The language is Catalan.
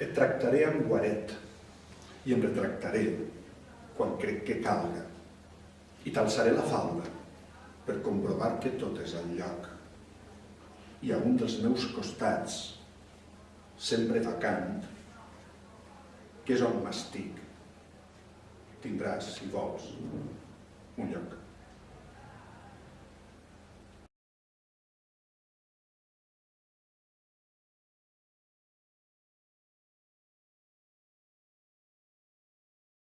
Et tractaré amb guaret i em retractaré quan crec que calga i t'alçaré la falda per comprovar que tot és al lloc. I a un dels meus costats, sempre vacant, que és on m'estic, tindràs, si vols, un lloc.